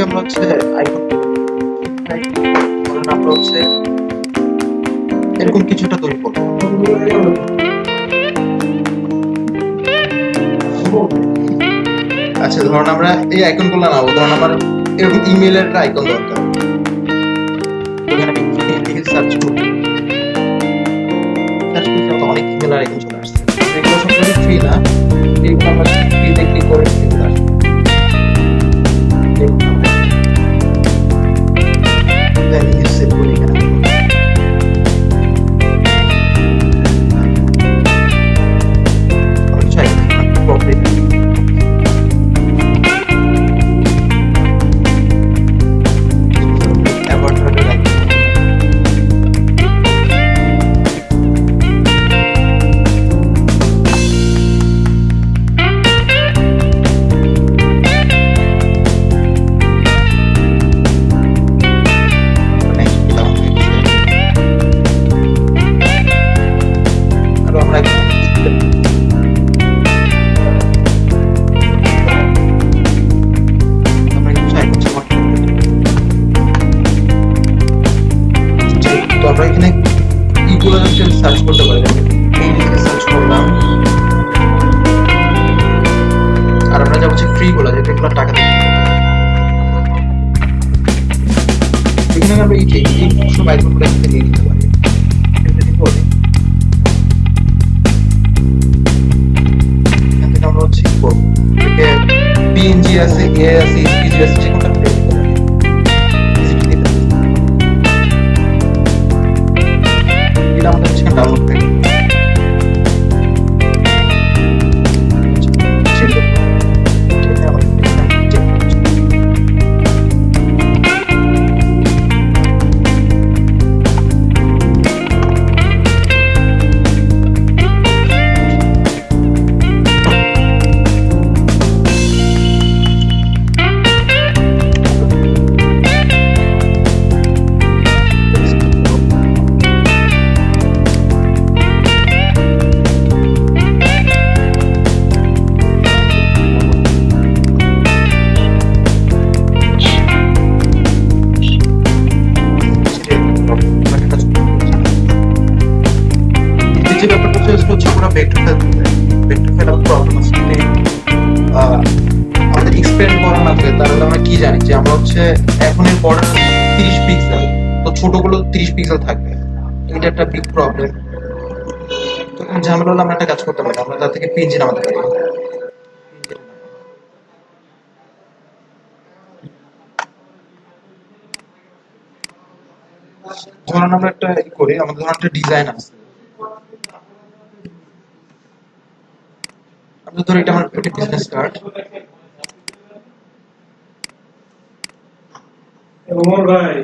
থেকে আমরা হচ্ছে আইকন এরকম কিছুটা তৈরি করব আচ্ছা ধরুন আমরা এই আইকনগুলো নাও ধরুন আমার এরকম ইমেলের একটা আইকন দরকার। সার্চ করব। একটা বিগ প্রবলেম তো এখন ঝামেলা হলে আমরা একটা কাজ করতে পারি, আমরা তার থেকে পিএনজি নামাতে পারি। আমরা একটা ই করি, আমাদের ধরুন একটা ডিজাইন আছে। আমরা ধরো এটা আমার একটা বিজনেস কার্ড ভাই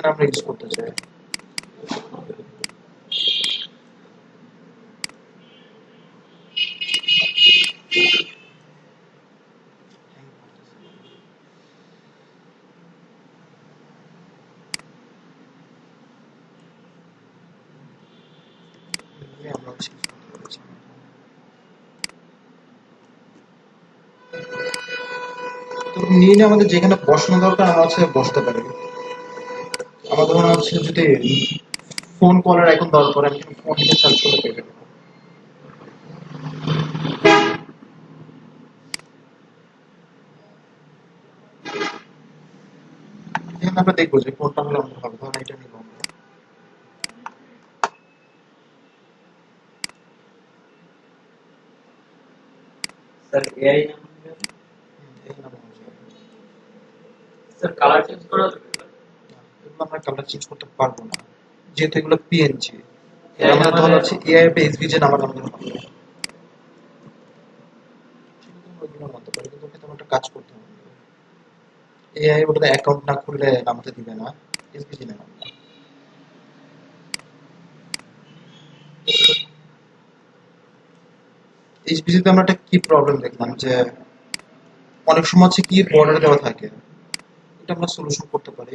এখানে আমরা ইউজ করতে চাই। নিয়ে আমাদের যেখানে বসানো দরকার আমরা হচ্ছে বসতে পারি। আমাদের মনে হচ্ছে যদি ফোন কলের এখন দরকার আমি ফোন থেকে সার্চ করে পেয়ে আমরা দেখব যে কোনটা হলে আমাদের হবে ধরুন এটা আমরা। স্যার এআই হুম, এখানে আমরা বসে যাব। স্যার কালার চেঞ্জ করা যাবে এগুলো আমরা চেঞ্জ করতে পারব না। যেহেতু এগুলো পিএনজি আমাদের ধর হচ্ছে এআই বা এসভিজে নামার আমাদের হবে আমরা পারি একটা কাজ করতে হবে এআই ওটাতে অ্যাকাউন্ট না খুললে দিবে না এসভিজি আমরা একটা কি প্রবলেম দেখলাম যে অনেক সময় হচ্ছে কি বর্ডার দেওয়া থাকে। এটা আমরা সলিউশন করতে পারি।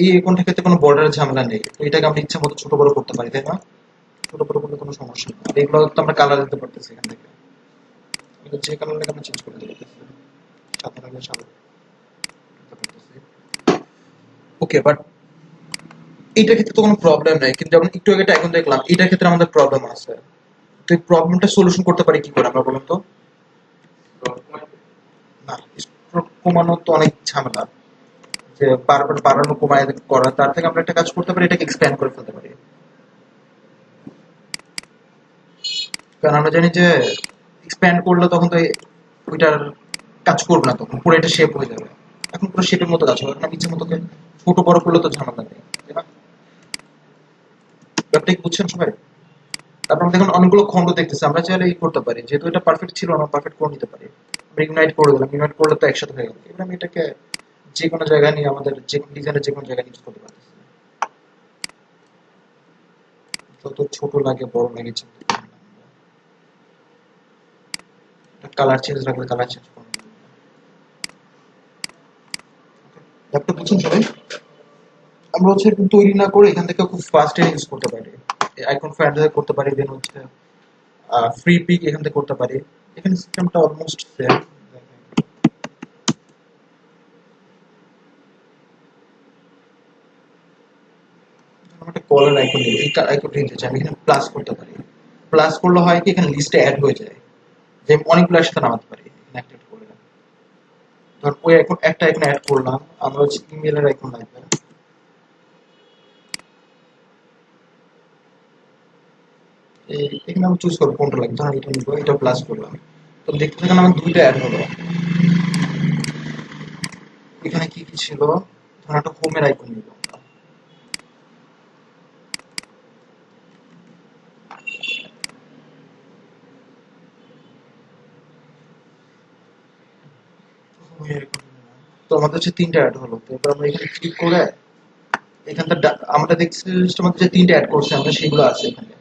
এই অ্যাকাউন্টের ক্ষেত্রে কোনো বর্ডারের ঝামেলা নেই। এটাকে আমরা ইচ্ছা মতো ছোট বড় করতে পারি, তাই না? ছোট বড় করলে কোনো সমস্যা নেই। আর এগুলো তো আমরা কালার দিতে পারতেছি এখান থেকে। যে কালার আমরা চেঞ্জ করে দিতে ওকে বাট এইটার ক্ষেত্রে তো কোনো প্রবলেম নাই। কিন্তু যেমন একটু আগে এখন দেখলাম এটার ক্ষেত্রে আমাদের প্রবলেম আছে। তো এই প্রবলেমটা সলিউশন করতে পারি কি করে আমরা বলুন তো? না কমানো তো অনেক ঝামেলা। বাড়ানো, কমায় করা, তার থেকে আমরা একটা কাজ করতে পারি, এটাকে এক্সপ্যান্ড করে ফেলতে পারি। কারণ আমরা জানি যে এক্সপ্যান্ড করলে তখন তো ওইটার কাজ করবে না তখন, পুরো এটা শেপ হয়ে যাবে। এখন পুরো শেপের মতো কাজ হবে ইচ্ছে মতো ছোট বড় করলে তো ঝামেলা নেই। ব্যাপারটা বুঝছেন সবাই? তারপর আমরা দেখুন অনেকগুলো খন্ড দেখতেছি, আমরা চাইলে এই করতে পারি, যেহেতু এটা পারফেক্ট ছিল না পারফেক্ট করে নিতে পারি। আমরা ইউনাইট করে দিলাম ইউনাইট করলে তো একসাথে হয়ে গেল। এবার আমি এটাকে যে কোনো জায়গায় নিয়ে আমাদের যে কোনো ডিজাইনের যে কোনো জায়গায় ইউজ করতে পারতেছি। যত ছোট লাগে, বড় লাগে কালার চেঞ্জ কালার চেঞ্জ সবাই? আমরা হচ্ছে তৈরি না করে এখান থেকে খুব ফাস্ট ইউজ করতে পারি। আইকন ফাইন্ড করতে পারি দেন হচ্ছে ফ্রি পিক এখান থেকে করতে পারি। এখানে সিস্টেমটা অলমোস্ট সেম কলার আইকন নেই এই আইকনটা নিতে চাই, আমি এখানে প্লাস করতে পারি। প্লাস করলে হয় কি, এখানে লিস্টে অ্যাড হয়ে যায়। যে অনেকগুলো একসাথে নামাতে পারি, এখানে ধর, ওই আইকন একটা আইকন অ্যাড করলাম, আমরা হচ্ছে ইমেলের আইকন লাগবে। এখানে আমি চুজ করব কোনটা লাগবে। ধরুন এটা নিবো, এটা প্লাস করলাম। তো দেখতে থাকেন, আমার দুইটা অ্যাড হলো। এখানে কি কি ছিল? ধরুন একটা হোমের আইকন নিব। আমাদের হচ্ছে তিনটা অ্যাড হলো। তো এবার আমরা এখানে ক্লিক করে এখানটা আমরা দেখছি আমাদের যে তিনটা অ্যাড করছে আমরা সেগুলো আছে এখানে।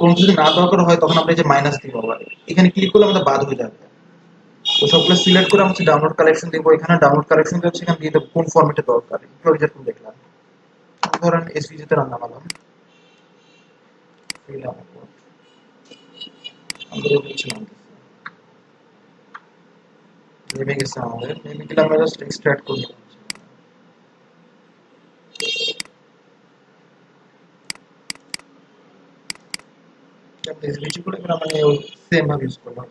কোন যদি না দরকার হয়, তখন আমরা যে মাইনাস দিব আবার। এখানে ক্লিক করলে আমাদের বাদ হয়ে যাবে। তো সবগুলো সিলেক্ট করে আমরা ডাউনলোড কালেকশন দিব এখানে। ডাউনলোড কালেকশন দিয়ে এখানে দিয়ে দেবো কোন ফরম্যাটে দরকার। একটু আগে যেরকম দেখলাম। ধরেন এসভিজি তে রান্না নামালাম আমাদের হচ্ছে নামতেছে। নেমে গেছে আমাদের নেমে গেলে আমরা জাস্ট এক্সট্রাক্ট করে নিলাম এসভিজি করে এবার আমরা সেম ভাবে ইউজ করলাম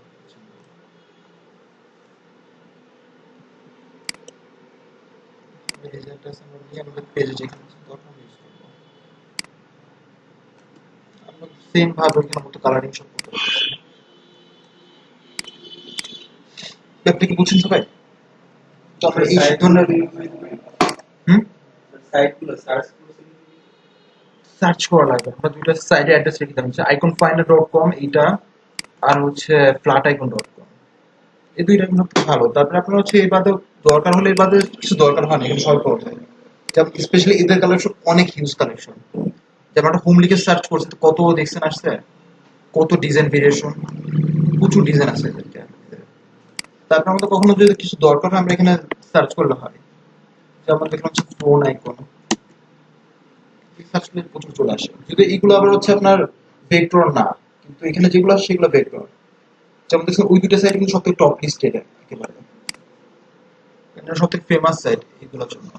রেজাল্ট আছে আমরা নিয়ে আমাদের পেজে যেখানে আছে তখন ইউজ করব আমরা সেম ভাবে ওইখানে মতো কালারিং সব করতে পারতেছি ব্যাপারটা কি বুঝছেন সবাই? তো এই ধরনের হুম? সাইটগুলো সার্চ সার্চ করা লাগবে। আমরা দুইটা সাইডে অ্যাড্রেস রেখে দিলাম। আইকন ফাইন্ডার ডট কম এইটা আর হচ্ছে ফ্ল্যাট আইকন ডট কম এই দুইটা কিন্তু খুব ভালো। তারপরে আপনার হচ্ছে এই বাদে দরকার হলে এই বাদে কিছু দরকার হয় না এখানে সবাই পাওয়া যায়। যেমন স্পেশালি এদের কালেকশন অনেক হিউজ কালেকশন যেমন একটা হোম লিখে সার্চ করছে কত দেখছেন আসছে? কত ডিজাইন ভেরিয়েশন প্রচুর ডিজাইন আছে এদেরকে। তারপর আমাদের কখনো যদি কিছু দরকার হয়, আমরা এখানে সার্চ করলে হয়। যেমন দেখলাম হচ্ছে ফোন আইকন সার্চ করলে প্রচুর চলে আসে। যদি এইগুলো আবার হচ্ছে আপনার ভেক্টর না, কিন্তু এখানে যেগুলো আসে সেগুলো ভেক্টর যেমন দেখছেন ওই দুটো সাইট কিন্তু সব থেকে টপ লিস্টেড একেবারে। এটা সব থেকে ফেমাস সাইট এগুলোর জন্য।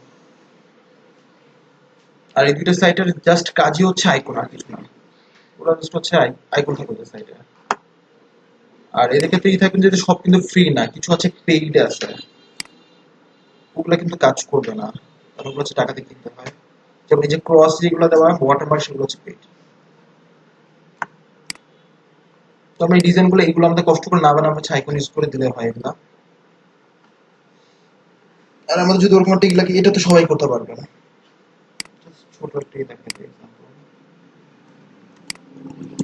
আর এই দুইটা সাইটের জাস্ট কাজই হচ্ছে আইকন আর কিছু না। ওরা জাস্ট হচ্ছে আইকন থাকে ওদের সাইটে আর এদের ক্ষেত্রে এই থাকবেন যে সব কিন্তু ফ্রি না, কিছু আছে পেইড আছে ওগুলো কিন্তু কাজ করবে না। আর ওগুলো হচ্ছে টাকা দিয়ে কিনতে হয়। যেমন এই যে ক্রস যেগুলো দেওয়া হয় ওয়াটারমার্ক সেগুলো হচ্ছে পেইড তো আমরা এই ডিজাইনগুলো এগুলো আমাদের কষ্ট করে না বানাবো হচ্ছে আইকন ইউজ করে দিলে হয় এগুলা আর আমাদের যদি ওরকম একটা লাগে এটা তো সবাই করতে পারবে না। ছোট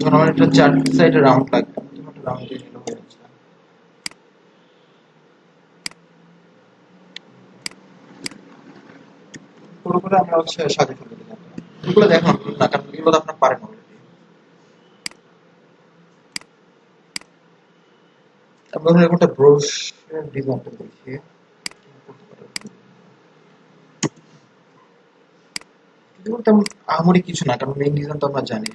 আমার একটা চার সাইডে রাউন্ড লাগবে। রাউন্ড দিয়ে নিলে হয়ে যাচ্ছে পুরো করে আমরা হচ্ছে ফেলে দিলাম এগুলো না কারণ এগুলো আপনার পারেন অলরেডি আমরা একটা তেমন আহামরি কিছু না, কারণ মেইন ডিজাইন তো আমরা জানি।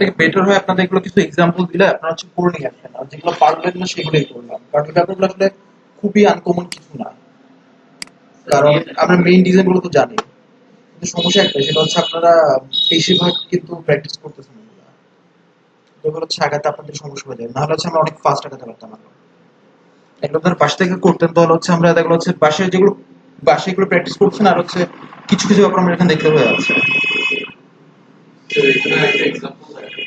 থেকে বেটার হয় আপনাদের এগুলো কিছু এক্সাম্পল দিলে আপনারা হচ্ছে করে নিয়ে আসবেন। আর যেগুলো পারবেন না, সেগুলোই করলাম কারণ এই আসলে খুবই আনকমন কিছু না। কারণ আমরা মেইন ডিজাইনগুলো তো জানি। কিন্তু সমস্যা একটা সেটা হচ্ছে আপনারা বেশিরভাগ কিন্তু প্র্যাকটিস করতেছেন এগুলো। হচ্ছে আগাতে আপনাদের সমস্যা হয়ে যায়। নাহলে হচ্ছে আমরা অনেক ফাস্ট আগাতে পারতাম আমরা এগুলো আপনার বাসা থেকে করতেন, তাহলে হচ্ছে আমরা এগুলো হচ্ছে বাসায় যেগুলো বাসায় এগুলো প্র্যাকটিস করছেন, আর হচ্ছে কিছু কিছু ব্যাপার আমরা এখানে দেখতে হয়ে যাচ্ছে তো এখানে একটা এক্সাম্পল আছে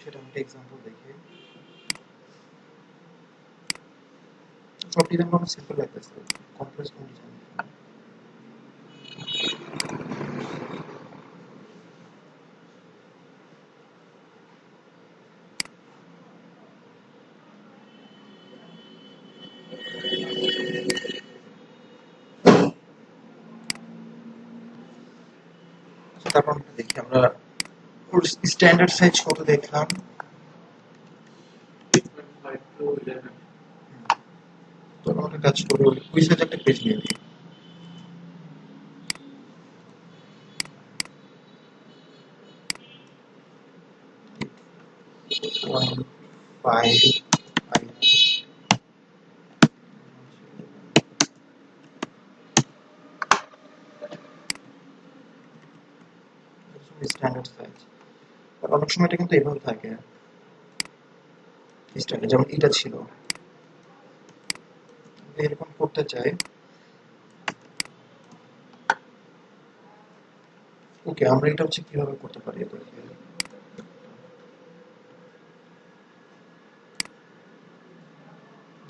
সেটা একটা এক্সাম্পল দেখি ডিজাইন কোনো সিম্পল লাগতেছে কমপ্লেক্স কোন ডিজাইন আচ্ছা, তারপর আমরা দেখি আমরা স্ট্যান্ডার্ড সাইজ কত দেখলাম ফাইভ টু ইলেভেন তো আমরা একটা কাজ করব, ওই সাইজ একটা পেজ নিয়ে সাইজ অনেক সময় এটা কিন্তু এভাবে থাকে। যেমন এটা ছিল। করতে চাই। ওকে, আমরা এটা হচ্ছে কীভাবে করতে পারি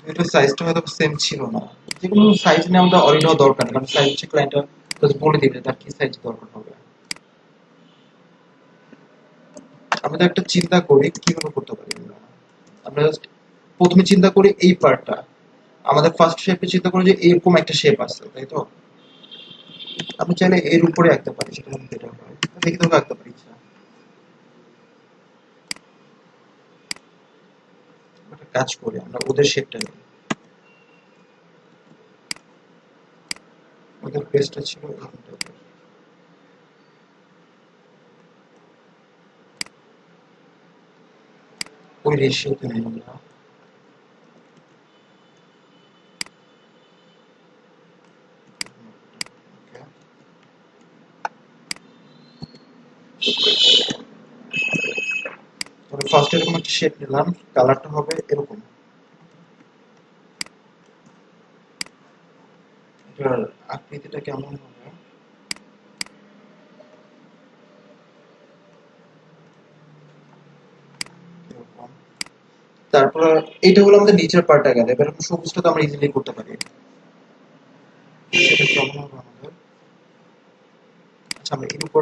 এটা ছিল না। যে কোনো সাইজ নিয়ে আমাদের অরিড হওয়া দরকার সাইজ বলে দিবে তার কি সাইজ দরকার হবে। আমরা একটা চিন্তা করি কীভাবে করতে পারি আমরা আমরা প্রথমে চিন্তা করি এই পার্টটা আমাদের ফার্স্ট শেপে চিন্তা করি যে এরকম একটা শেপ আছে, তাই তো? আমি চাইলে এর উপরে আঁকতে পারি সেটা আমি বেটার হয়। দেখি তোকে আঁকতে পারি কাজ করি, আমরা ওদের শেপটা নিই ওদের পেজটা ছিল ওই রেশিওতে নেই আমরা। তবে ফার্স্ট এরকম একটা শেপ নিলাম কালারটা হবে এরকম। আকৃতিটা কেমন হবে? তারপর এইটা হলো আমাদের নিচের পার্টটা গেল। এবার সবুজটা তো আমরা ইজিলি করতে পারি। সেটা কেমন হবে আমাদের? আচ্ছা আমরা এর উপর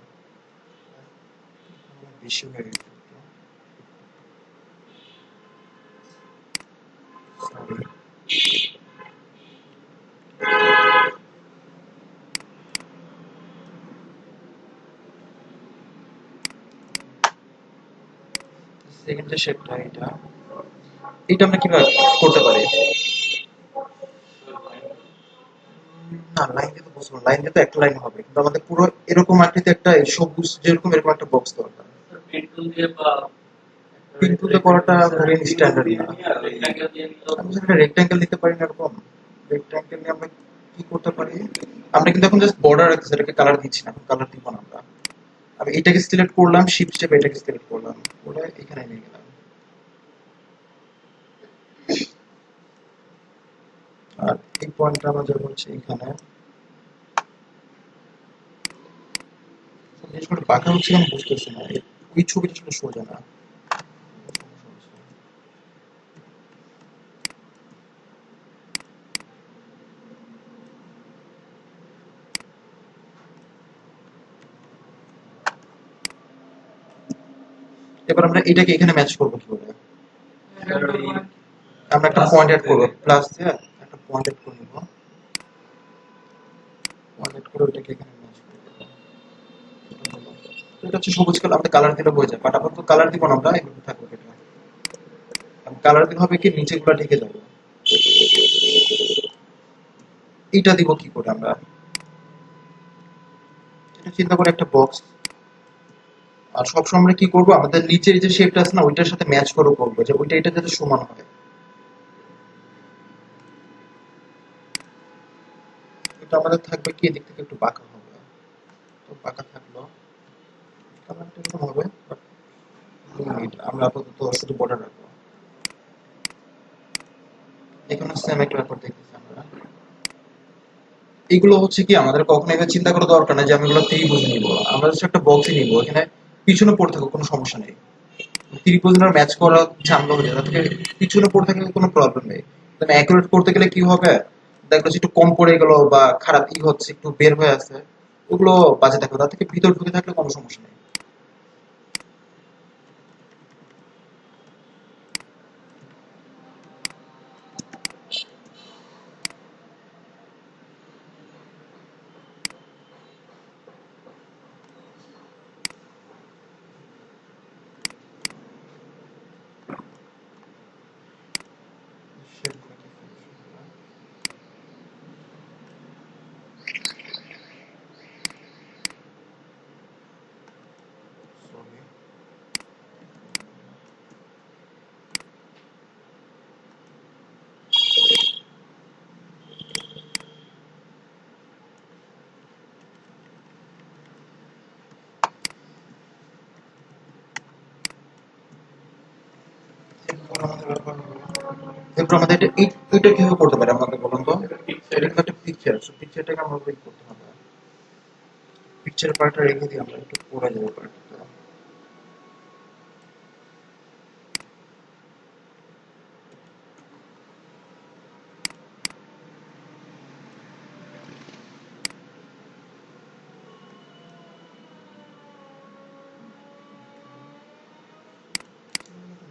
শেপটা এটা? এটা আমরা কীভাবে করতে পারি? না লাইন তো বুঝব লাইন তো একটা লাইন হবে। কিন্তু আমাদের পুরো এরকম আকৃতি একটা সবুজ, যেরকম এরকম একটা বক্স দরকার। Tool দিয়ে করাটা very standard না। আমি সেটা রেক্ট্যাঙ্গেল নিতে পারি না এরকম। রেক্ট্যাঙ্গেল নিয়ে আমরা কি করতে পারি? আমরা কিন্তু এখন জাস্ট বর্ডার রাখছি সেটাকে কালার দিচ্ছি না কালার দিব না আমরা। আমি এটাকে সিলেক্ট করলাম শিফট স্টেপ এটাকে সিলেক্ট করলাম করে এখানে নিয়ে গেলাম। আর এই পয়েন্টটা আমরা যাব হচ্ছে এখানে। জিনিসগুলো বাঁকা হচ্ছে আমি বুঝতেছি না ওই ছবিটা আসলে সোজা না। এবার আমরা এটাকে এখানে ম্যাচ করব কি করে আমরা একটা পয়েন্ট অ্যাড করব প্লাস দিয়ে একটা পয়েন্ট অ্যাড করে নিব। পয়েন্ট অ্যাড করে ওইটাকে এখানে এটা হচ্ছে সবুজ কালার, আমাদের কালার দিলে হয়ে যায়। বাট কালার দিব না আমরা এভাবে থাকবে কালার দিলে হবে কি নিচে গুলা ঢেকে যাবে। এটা দিব কি করে আমরা? এটা চিন্তা করে একটা বক্স আর আমরা কি করব, আমাদের নিচের যে শেপটা আছে না, ওইটার সাথে ম্যাচ করে করব, যে ওইটা, এটা যাতে সমান হয়। এটা আমাদের থাকবে কি, এদিক থেকে একটু বাঁকা হবে। তো বাঁকা থাকল এরকম হবে limit, আমরা আপাতত শুধু বর্ডার রাখব এখানে ব্যাপার দেখতেছি আমরা এগুলো হচ্ছে কি আমাদের কখনো এবার চিন্তা করা দরকার যে আমি এগুলো ত্রিভুজ আমরা একটা এখানে পিছনে পড়ে থাকুক কোনো সমস্যা নেই। ত্রিভুজের ম্যাচ করা হয়ে যায় পিছনে পড়ে থাকলে কোনো প্রবলেম নেই। তুমি অ্যাকুরেট করতে গেলে কি হবে? দেখল যে একটু কম পড়ে গেল বা খারাপ ই হচ্ছে একটু বের হয়ে আছে ওগুলো বাজে থাকবে। তার থেকে ভিতর ঢুকে থাকলে কোনো সমস্যা নেই Sorry. এরপর আমাদের এটা এই- এইটা কীভাবে করতে পারি আমাকে বলুন তো এটা কিন্তু একটা পিকচার সো পিকচারটাকে আমরা ওই করতে হবে পিকচার পার্টটা রেখে দিই আমরা একটু পড়ে যাব পার্টটা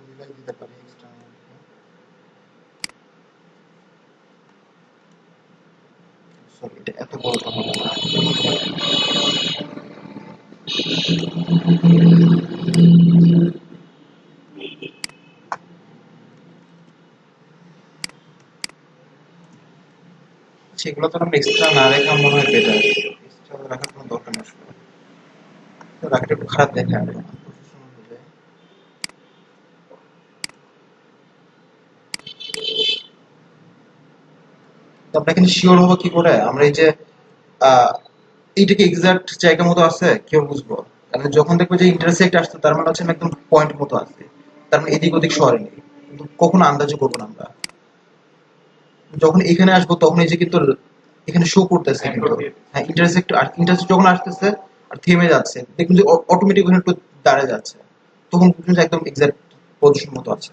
মিলাই দিতে পারি এক্সট্রা সরি এটা এত বড়টা হবে না সেগুলো তো আমরা এক্সট্রা না মনে হয় বেটার এক্সট্রা রাখার কোনো দরকার একটু খারাপ দেখে আমরা এখানে শিওর হব কি করে? আমরা এই যে আহ, এইটাকে এক্সাক্ট জায়গা মতো আছে? কেউ বুঝব? কারণ যখন দেখব যে ইন্টারসেক্ট আসছে তার মানে হচ্ছে একদম পয়েন্ট মতো আছে। তার মানে এদিক ওদিক নেই। কিন্তু কখনো আন্দাজও করব না আমরা। যখন এখানে আসব তখন এই যে কিন্তু এখানে শো করতেছে কিন্তু হ্যাঁ ইন্টারসেক্ট আর ইন্টারসেক্ট যখন আসতেছে আর থেমে যাচ্ছে। দেখুন যে অটোমেটিক ওখানে একটু দাঁড়িয়ে যাচ্ছে। তখন বুঝুন যে একদম এক্সাক্ট পজিশন মতো আছে।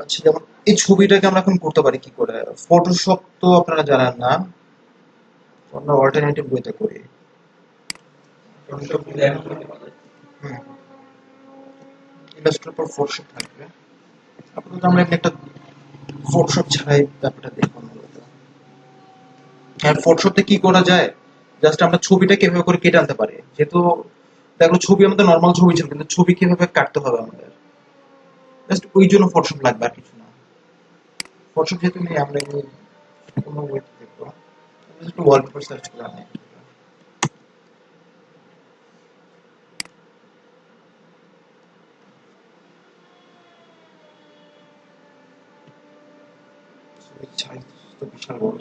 আচ্ছা যেমন এই ছবিটাকে আমরা এখন করতে পারি কি করে? ফটোশপ তো আপনারা জানেন না। আমরা অল্টারনেটিভ বইতে করি থাকবে। আপাতত আমরা একটা ছাড়াই ব্যাপারটা দেখব মূলত। আর কি করা যায়? জাস্ট আমরা ছবিটা কীভাবে করে কেটে আনতে পারি? যেহেতু দেখল ছবি আমাদের নর্মাল ছবি ছিল কিন্তু ছবি কীভাবে কাটতে হবে আমাদের? জাস্ট ওই জন্য ফটোশপ লাগবে আর কিছু না। ফটোশপ যেহেতু নেই আমরা কোনো ওয়েতে দেখব। একটু ওয়ালপেপার সার্চ করে আনি সাইজ তো বিশাল বড়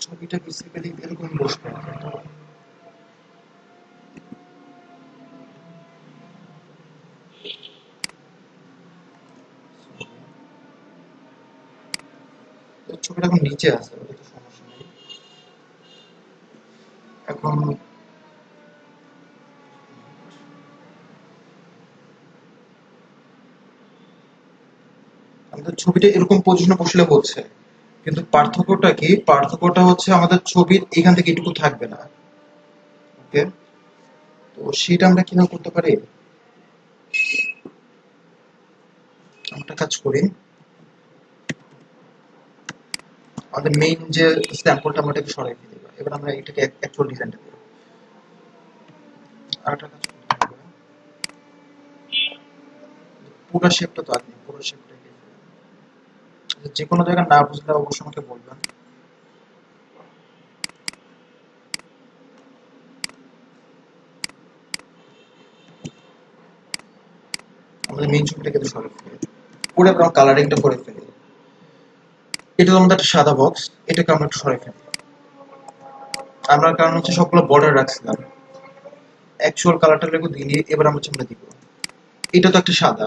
ছবিটা বেসিক্যালি এরকম বসবে। ছবিটা এখন নিচে আছে এখন ছবিটা এরকম পজিশনে বসলে হচ্ছে। কিন্তু পার্থক্যটা কি? পার্থক্যটা হচ্ছে আমাদের ছবির এখান থেকে এটুকু থাকবে না। ওকে তো সেটা আমরা কীভাবে করতে পারি? আমরা কাজ করি। আমাদের মেইন যে স্ট্যাম্পলটা আমরা এটাকে সরাই ফেলি এবার আমরা এটাকে অ্যাকচুয়াল ডিজাইনটা দেবো। আর একটা কাজ পুরো শেপটা তো আগে পুরো শেপটা যে কোনো জায়গায় না বুঝলে অবশ্যই আমাকে বলবেন। আমাদের মেইন ছবিটাকে তো সরে ফেলি। আমরা কালারিংটা করে ফেলি। এটা আমাদের একটা সাদা বক্স এটাকে আমরা একটু সরে ফেলি। আমরা কারণ হচ্ছে সবগুলো বর্ডার রাখছিলাম। অ্যাকচুয়াল কালারটা লেগে দিয়ে এবার আমরা চিমটা দিব। এটা তো একটা সাদা।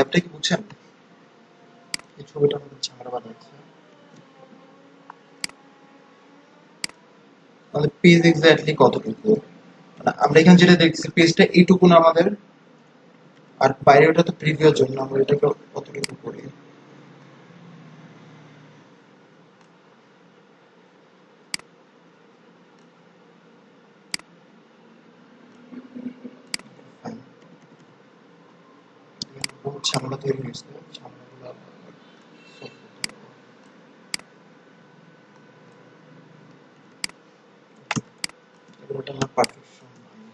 ল্যাবটা কি বুঝছেন এই ছবিটা আমাদের ঝামেলা বানাচ্ছে তাহলে পেজ এক্স্যাক্টলি কতটুকু? মানে আমরা এখানে যেটা দেখছি পেজটা এইটুকু না আমাদের, আর বাইরে ওটা তো প্রিভিউর জন্য, আমরা এটাকে কতটুকু করি Fine. বহুত ঝামেলা তৈরি হয়েছে ঝামেলাগুলো solve করতে হবে। এবার আমার perfection নয়।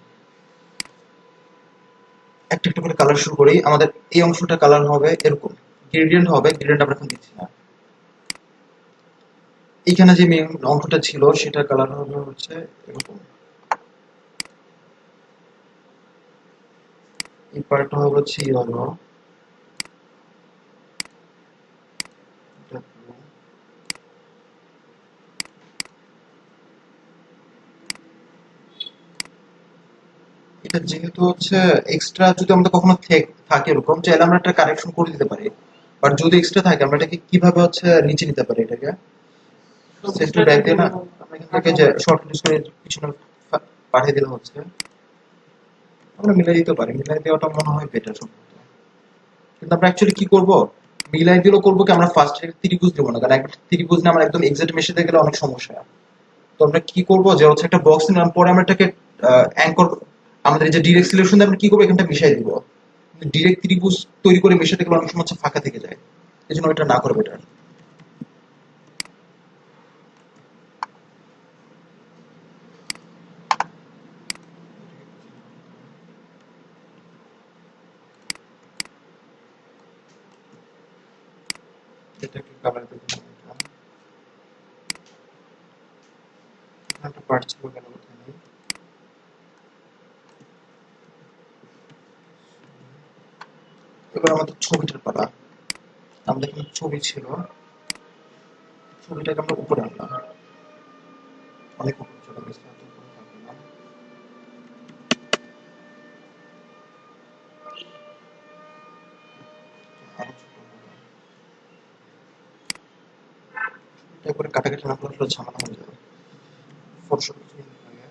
একটা একটা করে কালার শুরু করি। আমাদের এই অংশটা কালার হবে এরকম। গ্রেডিয়েন্ট হবে গ্রেডিয়েন্ট আমরা এখন দিচ্ছি না। এখানে যে মেইন অংশটা ছিল সেটা কালার হবে হচ্ছে এরকম। এই পার্টটা হবে হচ্ছে ইয়েলো যেহেতু হচ্ছে এক্সট্রা যদি আমাদের কখনো থাকে এরকম চাইলে আমরা একটা কারেকশন করে দিতে পারি। বাট যদি এক্সট্রা থাকে আমরা এটাকে কীভাবে হচ্ছে নিচে নিতে পারি এটাকে? সেন্ট টু ব্যাক দিয়ে না? এখান যে শর্ট ইউজ করে পিছনে পাঠিয়ে দিলে হচ্ছে। আমরা মিলাই দিতে পারি। মিলাই দেওয়াটা মনে হয় বেটার সম্ভবত। কিন্তু আমরা অ্যাকচুয়ালি কি করব? মিলাই দিলেও করব কি? আমরা ফার্স্ট ত্রিভুজ দেবো না। কারণ একটা ত্রিভুজ না আমরা একদম এক্সাক্ট মেশাতে গেলে অনেক সমস্যা। তো আমরা কি করব? যে হচ্ছে একটা বক্স নিলাম পরে আমরা এটাকে অ্যাঙ্কর আমাদের যে ডিরেক্ট সিলেকশন আমরা কি করব? এখানটা মিশাই দিব। ডিরেক্ট ত্রিভুজ তৈরি করে মেশাতে গেলে অনেক সময় হচ্ছে ফাঁকা থেকে যায়। এই জন্য এটা না করব এটা। এটাকে কালার দেবো? না এটা। এখানে একটা পার্ট ছিল কেন কোথায় নেই এবার আমাদের ছবিটার পালা আমাদের কিন্তু ছবি ছিল। ছবিটাকে আমরা উপরে আনলাম। অনেক উপরে চলে গেছে কাটাকাটি না করলে ঝামেলা হয়ে যাবে। ফটোশপ কিছু নিতে লাগে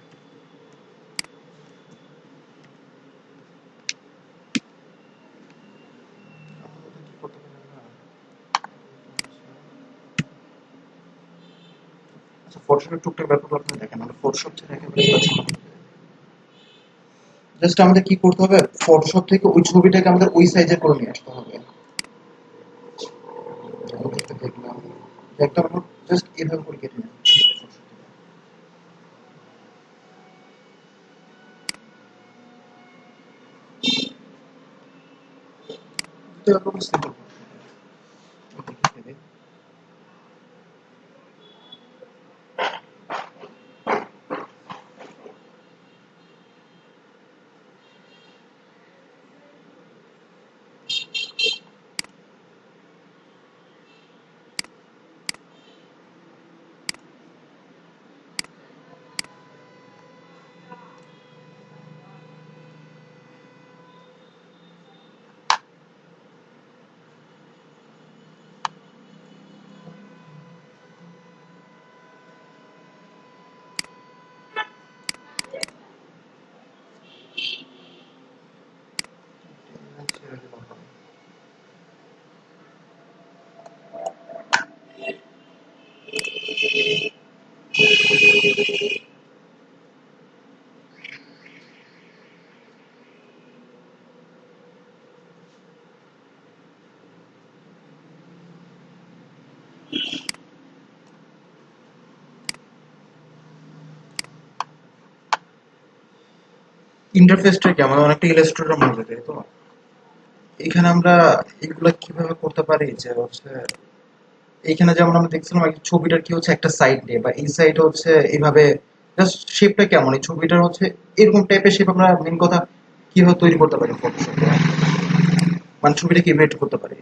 আমাদের কি করতে পারি আমরা? আচ্ছা ফটোশপের টুকটাক ব্যাপারগুলো আপনি দেখেন আমরা ফটোশপ ছাড়া একেবারে কাজ জাস্ট আমাদের কি করতে হবে? ফটোশপ থেকে ওই ছবিটাকে আমাদের ওই সাইজে করে নিয়ে আসতে হবে। দেখলাম। জাস্ট এভাবে করে কেটে নিলাম এটা simple। ওদেরকে কেটে দিই। ছেড়ে দিলাম। ইন্টারফেসটা কি? আমাদের অনেকটা ইলাস্ট্রেটর হয় তাই তো? এখানে আমরা এগুলা কীভাবে করতে পারি? যে হচ্ছে, এইখানে যেমন আমরা দেখছিলাম ছবিটার কি হচ্ছে একটা সাইড নিয়ে বা এই সাইড হচ্ছে এইভাবে জাস্ট শেপটা কেমন? এই ছবিটার হচ্ছে এরকম টাইপের শেপ আমরা মেন কথা কীভাবে তৈরি করতে পারি? ফটোশপে মানে ছবিটা কীভাবে এডিট করতে পারি?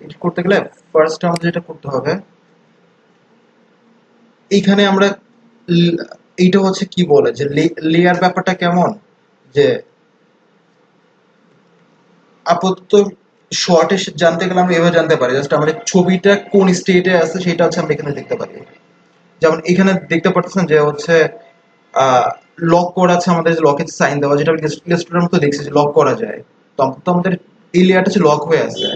এডিট করতে গেলে ফার্স্ট আমাদের যেটা করতে হবে, এইখানে আমরা, এইটা হচ্ছে কি বলে? যে লেয়ার ব্যাপারটা কেমন? যে আপাতত শর্টে জানতে গেলে আমরা এভাবে জানতে পারি। জাস্ট আমাদের ছবিটা কোন স্টেটে আছে সেটা হচ্ছে আমরা এখানে দেখতে পারি। যেমন এখানে দেখতে পাচ্ছেন যে হচ্ছে লক করা আছে আমাদের লকের সাইন দেওয়া, যেটা ইলাস্ট্রেটর মতো দেখছি যে লক করা যায়। তখন তো আমাদের এই লেয়ারটা হচ্ছে লক হয়ে আছে।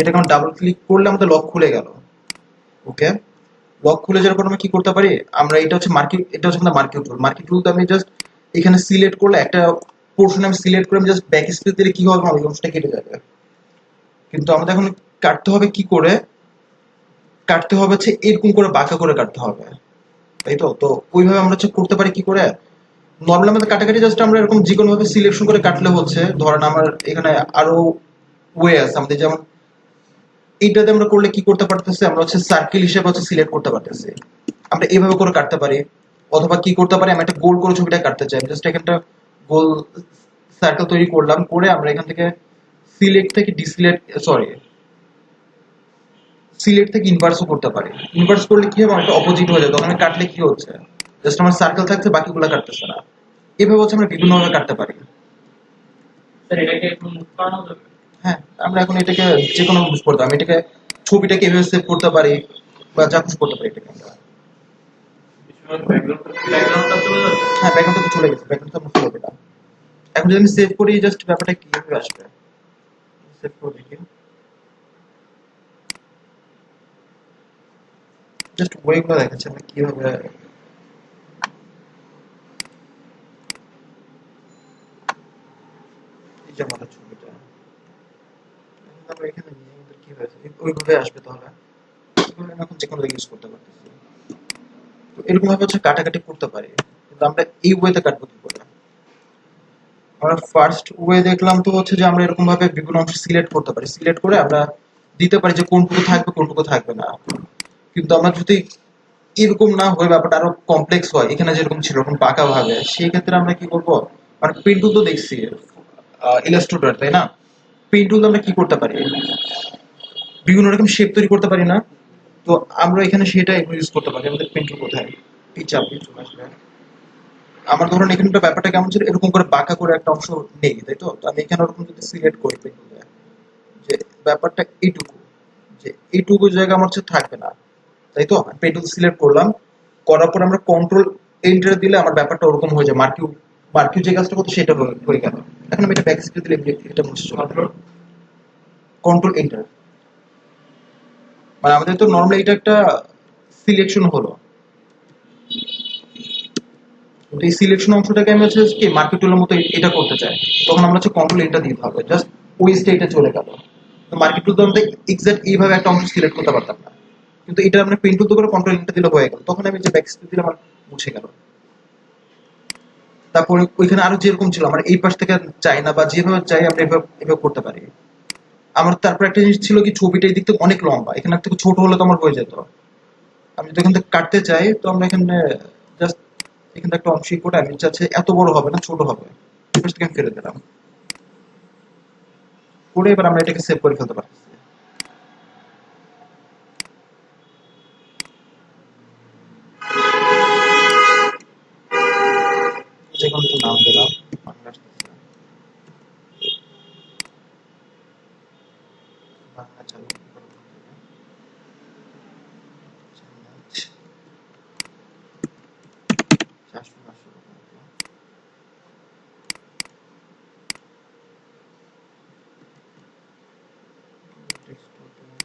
এটাকে আমরা ডাবল ক্লিক করলে আমাদের লক খুলে গেল। ওকে লক খুলে যাওয়ার পর আমরা কি করতে পারি? আমরা এটা হচ্ছে মার্কেট এটা হচ্ছে আমাদের মার্কেট টুল মার্কেট টুল তো আমি জাস্ট এখানে সিলেক্ট করলে একটা পোর্শন আমি সিলেক্ট করে আমি জাস্ট ব্যাক স্পেস দিলে কি হবে আমার অংশটা কেটে যাবে। কিন্তু আমাদের এখন কাটতে হবে কি করে? কাটতে হবে হচ্ছে এরকম করে বাঁকা করে কাটতে হবে। তাই তো? তো ওইভাবে আমরা হচ্ছে করতে পারি কি করে? নর্মালি আমাদের কাটাকাটি জাস্ট আমরা এরকম যে কোনো ভাবে সিলেকশন করে কাটলে হচ্ছে, ধরেন আমার এখানে আরও ওয়ে আছে, আমাদের যেমন এইটাতে আমরা করলে কি করতে পারতেছি? আমরা হচ্ছে সার্কেল হিসেবে হচ্ছে সিলেক্ট করতে পারতেছি। আমরা এইভাবে করে কাটতে পারি। অথবা কি করতে পারি? আমি একটা গোল করে ছবিটা কাটতে চাই। জাস্ট এখানটা গোল সার্কেল তৈরি করলাম করে আমরা এখান থেকে সিলেক্ট থেকে ডিসিলেক্ট সরি সিলেক্ট থেকে ইনভার্সও করতে পারি। ইনভার্স করলে কি হবে? একটা অপোজিট হয়ে যাবে। তখন কাটলে কি হচ্ছে? জাস্ট আমার সার্কেল থাকছে বাকিগুলো কাটতেছে না। এভাবে হচ্ছে আমরা বিভিন্নভাবে কাটতে পারি। হ্যাঁ আমরা এখন এটাকে যে কোনো মুভ করতে আমি এটাকে ছবিটাকে এভাবে সেভ করতে পারি বা যা কিছু করতে পারি এটাকে আমরা। হ্যাঁ ব্যাকগ্রাউন্ডটা চলে গেছে এখন যদি আমি সেভ করি জাস্ট ব্যাপারটা আসবে? সেভ করে দেখি। জাস্ট দেখাচ্ছে ছবিটা। আমরা এখানে নিয়ে আমাদের কি হয়েছে ওইভাবে আসবে তাহলে। এখন যে কোনো ইউজ করতে পারতেছি। এরকম ভাবে হচ্ছে কাটাকাটি করতে পারি। কিন্তু আমরা এই ওয়েতে কাটবো কি করে? আমরা ফার্স্ট ওয়ে দেখলাম তো হচ্ছে যে আমরা এরকম ভাবে বিভিন্ন অংশ সিলেক্ট করতে পারি। সিলেক্ট করে আমরা দিতে পারি যে কোনটুকু থাকবে কোনটুকু থাকবে না। কিন্তু আমরা যদি এরকম না হয়ে, ব্যাপারটা আরও কমপ্লেক্স হয়, এখানে যেরকম ছিল, এরকম পাকা ভাবে সেই ক্ষেত্রে আমরা কি করব? আর পেন টুল তো দেখছি ইলাস্ট্রেটর তাই না? পেন টুল আমরা কি করতে পারি? বিভিন্ন রকম শেপ তৈরি করতে পারি না। তো আমরা এখানে সেটা ইউজ করতে পারি আমাদের পেন কোথায়? এই চাপে চলে আসবে। আমার ধরুন এখানটা ব্যাপারটা কেমন ছিল এরকম করে বাঁকা করে একটা অংশ নেই তাই তো? আমি এখানে ওরকম যদি সিলেক্ট করি পেন যে ব্যাপারটা এইটুকু যে এইটুকু জায়গা আমার হচ্ছে থাকবে না তাই তো? পেন টুল সিলেক্ট করলাম করার পর আমরা কন্ট্রোল এন্টার দিলে আমার ব্যাপারটা ওরকম হয়ে যায় মার্কিউ মার্কিউ যে কাজটা করতো সেটা হয়ে- গেল। এখন আমি এটা ব্যাক দিলে এটা মুছে চলে কন্ট্রোল এন্টার মানে আমাদের তো নর্মালি এটা একটা সিলেকশন হলো। এই সিলেকশন অংশটাকে আমি হচ্ছে কি মার্কেট টুলের মতো এটা করতে চাই। তখন আমরা হচ্ছে কন্ট্রোল এটা দিতে হবে জাস্ট ওই স্টেটে চলে গেল। তো মার্কেট টুল তো আমরা এক্সাক্ট এইভাবে একটা অংশ সিলেক্ট করতে পারতাম না। কিন্তু এটা আমরা পেন টুল করে কন্ট্রোল ইনটা দিলে হয়ে গেল। তখন আমি যে ব্যাক দিলে আমার মুছে গেল। তারপরে ওইখানে আরও যেরকম ছিল, আমার এই পাশ থেকে চাই না, বা যেভাবে চাই আমরা এভাবে করতে পারি। আমার তারপর একটা জিনিস ছিল কি, ছবিটা এই দিক থেকে অনেক লম্বা। এখানে থেকে ছোট হলে তো আমার হয়ে যেত। আমি যদি এখান থেকে কাটতে চাই, তো আমরা এখানে জাস্ট এখানে একটা অংশ করে আমি চাচ্ছি এত বড় হবে না, ছোট হবে। আমি ফেলে দিলাম। করে এবার আমরা এটাকে সেভ করে ফেলতে পারছি যে কোনো একটা নাম দিলাম বাংলা আসতেছে। বাংলা চালু করে দিতে হবে। চামচ। চারশো পাঁচশো টাকা মতো। Text করতে হবে।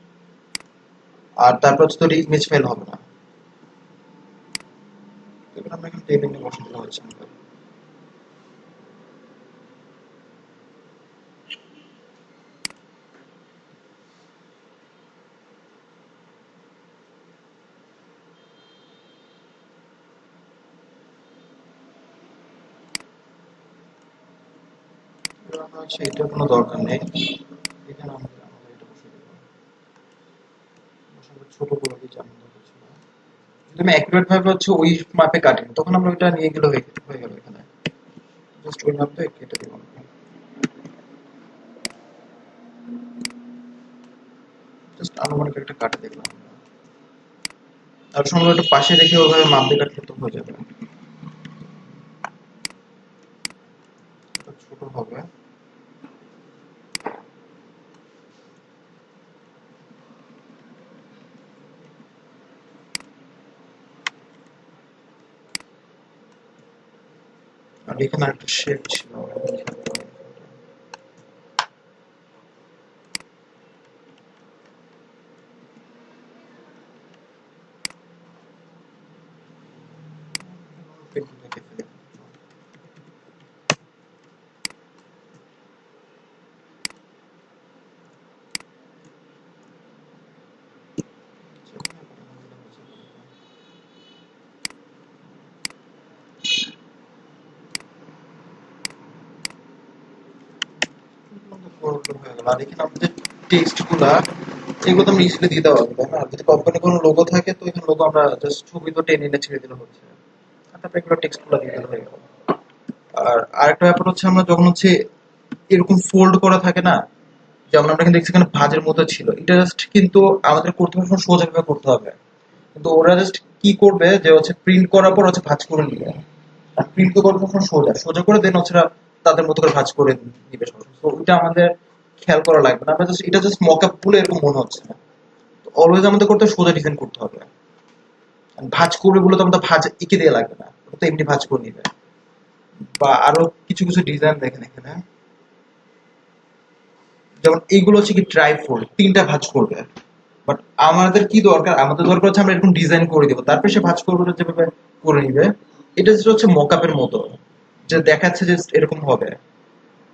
আর তারপর হচ্ছে তোর ইমেজ ফাইল হবে না। এবার আমরা নিয়ে বসে হচ্ছে এটার কোনো দরকার নেই এখানে আমরা আমাদের এটা বসে দেবো বসানোর ছোট করে দিই যেমন দরকার ছিল আমি অ্যাকুরেট ভাবে হচ্ছে ওই তখন আমরা নিয়ে গেলে হয়ে গেল এখানে। জাস্ট ওই কেটে জাস্ট আনুমানিক একটা কাটে দেখলাম তার একটা পাশে রেখে ওইভাবে মাপ দিয়ে কাটলে তো হয়ে যাবে এটা ছোট হবে আর এখানে একটা শেপ ছিল আর এখানে আমাদের টেক্সটগুলা, এগুলো তো আমরা ইজিলি দিতে পারব তাই না? যদি কোম্পানি কোনো লোগো থাকে, তো এখানে লোগো আমরা জাস্ট ছবি তো টেনে এনে ছেড়ে দিলে হচ্ছে। তারপরে এগুলো টেক্সটগুলো দিয়ে দিলে হয়ে আর আরেকটা ব্যাপার হচ্ছে, আমরা যখন হচ্ছে এরকম ফোল্ড করা থাকে না, যেমন আমরা এখানে দেখছি এখানে ভাঁজের মতো ছিল, এটা জাস্ট কিন্তু আমাদের করতে হবে সোজা ভাবে করতে হবে। কিন্তু ওরা জাস্ট কি করবে, যে হচ্ছে প্রিন্ট করার পর হচ্ছে ভাঁজ করে নিবে। আর প্রিন্ট তো সোজা সোজা করে দেন হচ্ছে তাদের মতো করে ভাঁজ করে নিবে ওইটা আমাদের খেয়াল করা লাগবে না। আমরা এটা জাস্ট মক আপ বলে এরকম মনে হচ্ছে না। অলওয়েজ আমাদের করতে সোজা ডিজাইন করতে হবে। ভাঁজ করবে বলে তো আমাদের ভাঁজ এঁকে দিয়ে লাগবে না। তো এমনি ভাঁজ করে নিবে। বা আরও কিছু কিছু ডিজাইন দেখেন এখানে। যেমন এইগুলো হচ্ছে কি ট্রাই ফোল্ড তিনটা ভাঁজ করবে। বাট আমাদের কি দরকার? আমাদের দরকার হচ্ছে আমরা এরকম ডিজাইন করে দিব। তারপরে সে ভাঁজ করবে যেভাবে করে নিবে। এটা হচ্ছে মকআপের মতো। যে দেখাচ্ছে যে এরকম হবে।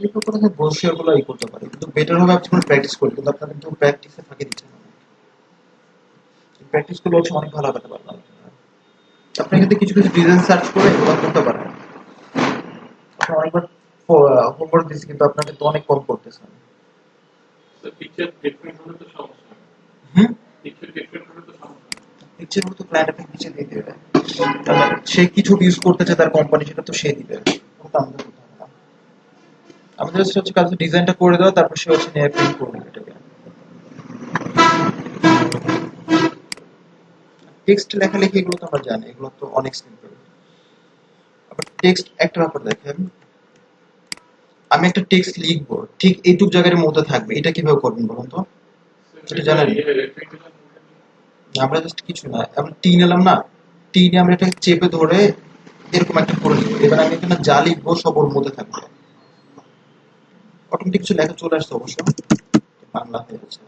এই ব্যাপারে আমি ই করতে পারি। কিন্তু বেটার হবে আপনি প্র্যাকটিস করি কিন্তু আপনার কিন্তু প্র্যাকটিসে ফাঁকি দিচ্ছেন প্র্যাকটিস করলে হচ্ছে অনেক ভালো হতে পারবেন আপনি কিন্তু কিছু কিছু ডিজাইন সার্চ করে এগুলো করতে পারেন। আপনি অনেকবার হোমওয়ার্ক দিচ্ছি কিন্তু আপনাকে তো অনেক কম করতেছেন। তো পিকচার ডিফারেন্ট হলে তো সমস্যা হুম? পিকচার ডিফারেন্ট হলে তো সমস্যা ইচ্ছে মতো ক্লায়েন্ট আপনাকে নিচে দিয়ে দেবে। সে কিছু ইউজ করতে চায় তার কোম্পানি সেটা তো সে দিবে। ওটা আমাদের হবে আমাদের হচ্ছে হচ্ছে কাজ ডিজাইনটা করে দেওয়া, তারপর সে হচ্ছে নিয়ে প্রিন্ট করে দেবে এটাকে। টেক্সট লেখালেখি এগুলো তো আমরা জানি, এগুলো তো অনেক সিম্পল আবার টেক্সট একটা ব্যাপার দেখেন, আমি একটা টেক্সট লিখব, ঠিক এইটুক জায়গার মধ্যে থাকবে, এটা কীভাবে করবেন বলুন তো? সেটা জানেন? আমরা জাস্ট কিছু না, আমরা টি নিলাম না টি নিয়ে আমরা এটা চেপে ধরে এরকম একটা করে দিব এবার আমি এখানে যা লিখব সব ওর মধ্যে থাকবে। অটোমেটিক কিছু লেখা চলে আসছে অবশ্য। বাংলা হয়ে গেছে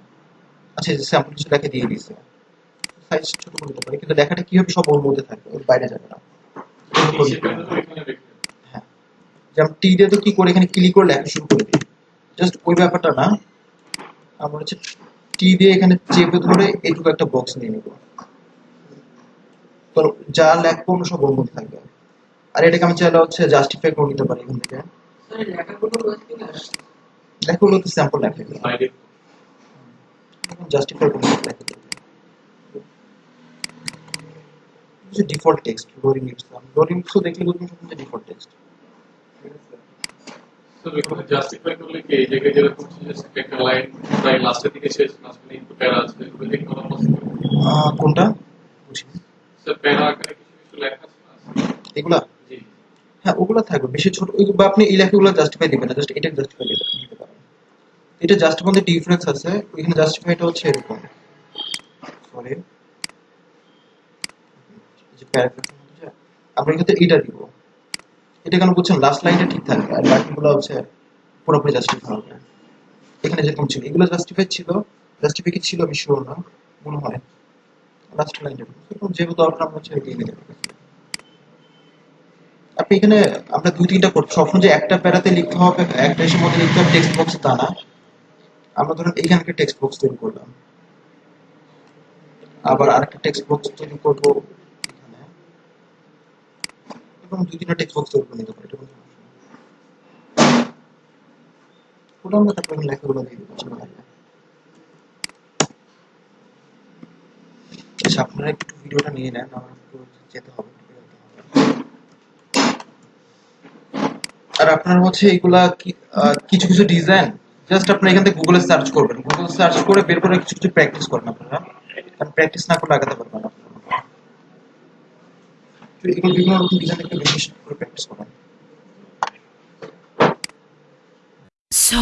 আচ্ছা স্যাম্পল কিছু লেখা দিয়ে দিয়েছে। সাইজ ছোট করে দিতে পারি, কিন্তু লেখাটা কি হবে সব ওর মধ্যে থাকবে? ওর বাইরে যাবে না। হ্যাঁ। যেমন টি দিয়ে তো কি করে এখানে ক্লিক করে লেখা শুরু করে দিই। জাস্ট ওই ব্যাপারটা না। আমরা হচ্ছে টি দিয়ে এখানে চেপে ধরে এটুকু একটা বক্স নিয়ে নেব। তো যা লেখবো আমরা সব ওর মধ্যে থাকবে। আর এটাকে আমি চাইলে হচ্ছে জাস্টিফাই করে নিতে পারি এখান থেকে। লেখা ডিফল্ট টেক্সট লোডিং ইটস দেখলে বুঝবেন সব ডিফল্ট টেক্সট তো এখানে জাস্টিফাই করলে কি এই জায়গায় যেরকম ছিল একটা লাইন প্রায় লাস্টের দিকে শেষ মাঝখানে একটু প্যারা আছে এগুলো দেখে করা পসিবল কোনটা? বুঝি স্যার প্যারা আকারে কিছু কিছু লেখা আছে এগুলা? হ্যাঁ ওগুলো থাকবে। বেশি ছোট বা আপনি এই লেখাগুলো জাস্টিফাই দিবেন না জাস্ট এটা জাস্টিফাই পারেন এটা জাস্ট মধ্যে ডিফারেন্স আছে ওইখানে জাস্টিফাইটা হচ্ছে এরকম। সরি যে যে, আমরা এখানে এটা দিব। এটা কেন বুঝছেন লাস্ট লাইনটা ঠিক থাকবে আর বাকিগুলো হচ্ছে পুরোপুরি জাস্টিফাই হবে। এখানে যেরকম ছিল, এগুলো জাস্টিফাই ছিল জাস্টিফাই কি ছিল আমি না, মনে হয়। লাস্ট লাইনটা এরকম যেহেতু দরকার, আমরা হচ্ছে এগিয়ে নিতে আপনি এখানে আমরা দুই তিনটা করছি। সবসময় যে একটা প্যারাতে লিখতে হবে, একটা এসের মধ্যে লিখতে হবে টেক্সট বক্স তা না। আমরা ধরুন একটা টেক্সট বক্স তৈরি করলাম আবার আরেকটা টেক্সট বক্স তৈরি করব এখানে এবং দুই তিনটা টেক্সট বক্স তৈরি করে নিতে পারি, এটা কোনো। ওটা আমরা তারপর লেখাগুলো দিয়ে দেবো চিন্তা নাই। আচ্ছা আপনারা একটু ভিডিওটা নিয়ে নেন, আমার একটু যেতে হবে। আর আপনার হচ্ছে এগুলা কিছু কিছু ডিজাইন জাস্ট আপনি এখান থেকে গুগলে সার্চ করবেন। গুগল সার্চ করে বের করে কিছু কিছু প্র্যাকটিস করবেন আপনারা। কারণ প্র্যাকটিস না করলে আগাতে পারবেন না। So, বিভিন্ন রকম প্র্যাকটিস করেন। So,